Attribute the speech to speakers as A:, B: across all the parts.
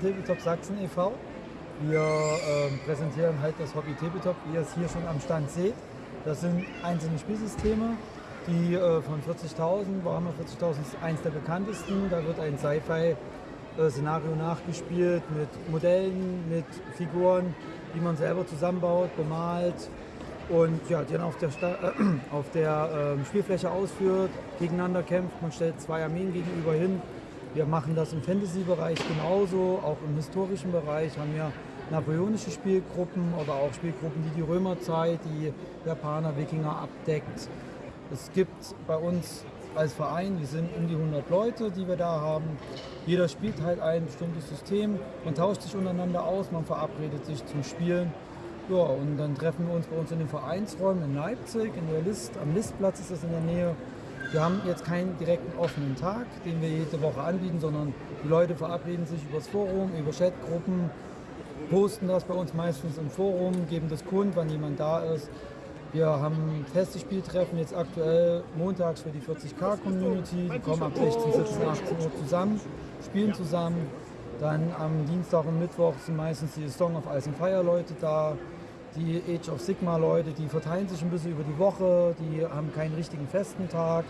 A: Tabletop Sachsen e.V. Wir äh, präsentieren halt das Hobby Tabletop, wie ihr es hier schon am Stand seht. Das sind einzelne Spielsysteme, die äh, von 40.000, Warhammer 40.000 ist eins der bekanntesten. Da wird ein Sci-Fi-Szenario nachgespielt mit Modellen, mit Figuren, die man selber zusammenbaut, bemalt und ja, die dann auf der, Sta äh, auf der äh, Spielfläche ausführt, gegeneinander kämpft. Man stellt zwei Armeen gegenüber hin. Wir machen das im Fantasy-Bereich genauso, auch im historischen Bereich haben wir napoleonische Spielgruppen oder auch Spielgruppen, die die Römerzeit, die Japaner, Wikinger abdeckt. Es gibt bei uns als Verein, wir sind um die 100 Leute, die wir da haben. Jeder spielt halt ein bestimmtes System, man tauscht sich untereinander aus, man verabredet sich zum Spielen. Ja, und dann treffen wir uns bei uns in den Vereinsräumen in Leipzig, in der List, am Listplatz ist das in der Nähe. Wir haben jetzt keinen direkten offenen Tag, den wir jede Woche anbieten, sondern die Leute verabreden sich übers Forum, über Chatgruppen, posten das bei uns meistens im Forum, geben das kund, wann jemand da ist. Wir haben feste Spieltreffen jetzt aktuell montags für die 40k-Community. Die kommen ab 16, 17, 18 Uhr zusammen, spielen zusammen. Dann am Dienstag und Mittwoch sind meistens die Song of Ice and Fire Leute da. Die Age of Sigma Leute, die verteilen sich ein bisschen über die Woche, die haben keinen richtigen festen Tag.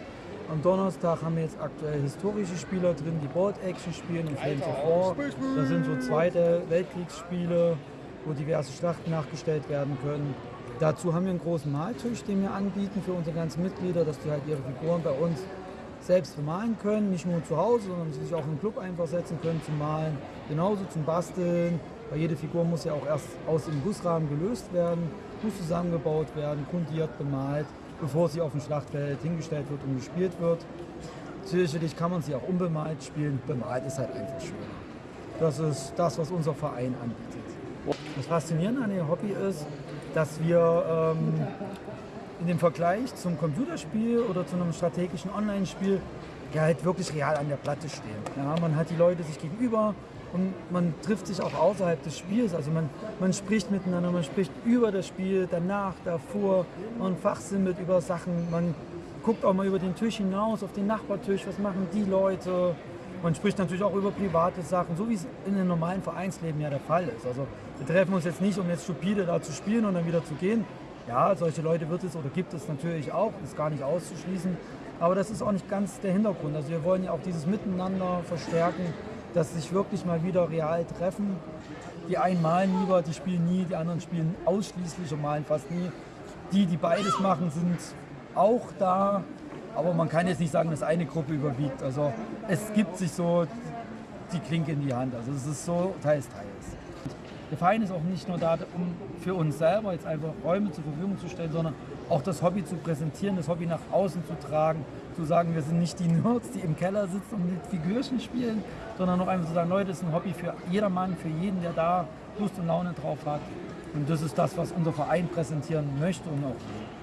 A: Am Donnerstag haben wir jetzt aktuell historische Spieler drin, die Board Action spielen in Flames of War. Das sind so zweite Weltkriegsspiele, wo diverse Schlachten nachgestellt werden können. Dazu haben wir einen großen Maltisch, den wir anbieten für unsere ganzen Mitglieder, dass die halt ihre Figuren bei uns selbst bemalen können, nicht nur zu Hause, sondern sich auch im Club einfach setzen können zum Malen, genauso zum Basteln, weil jede Figur muss ja auch erst aus dem Gussrahmen gelöst werden, muss zusammengebaut werden, grundiert, bemalt, bevor sie auf dem Schlachtfeld hingestellt wird und gespielt wird. Sicherlich kann man sie auch unbemalt spielen, bemalt ist halt einfach schöner. Das ist das, was unser Verein anbietet. Das Faszinierende an dem Hobby ist, dass wir ähm, in dem Vergleich zum Computerspiel oder zu einem strategischen Online-Spiel ja halt wirklich real an der Platte stehen. Ja, man hat die Leute sich gegenüber und man trifft sich auch außerhalb des Spiels. Also man, man spricht miteinander, man spricht über das Spiel, danach, davor, man fachsimmelt über Sachen, man guckt auch mal über den Tisch hinaus, auf den Nachbartisch, was machen die Leute. Man spricht natürlich auch über private Sachen, so wie es in einem normalen Vereinsleben ja der Fall ist. Also wir treffen uns jetzt nicht, um jetzt stupide da zu spielen und dann wieder zu gehen. Ja, solche Leute wird es oder gibt es natürlich auch, ist gar nicht auszuschließen. Aber das ist auch nicht ganz der Hintergrund. Also wir wollen ja auch dieses Miteinander verstärken, dass sich wirklich mal wieder real treffen. Die einen malen lieber, die spielen nie, die anderen spielen ausschließlich und malen fast nie. Die, die beides machen, sind auch da, aber man kann jetzt nicht sagen, dass eine Gruppe überwiegt. Also es gibt sich so die Klinke in die Hand. Also es ist so teils, teils. Der Verein ist auch nicht nur da, um für uns selber jetzt einfach Räume zur Verfügung zu stellen, sondern auch das Hobby zu präsentieren, das Hobby nach außen zu tragen, zu sagen, wir sind nicht die Nerds, die im Keller sitzen und mit Figürchen spielen, sondern auch einfach zu sagen, Leute, das ist ein Hobby für jedermann, für jeden, der da Lust und Laune drauf hat. Und das ist das, was unser Verein präsentieren möchte und auch will.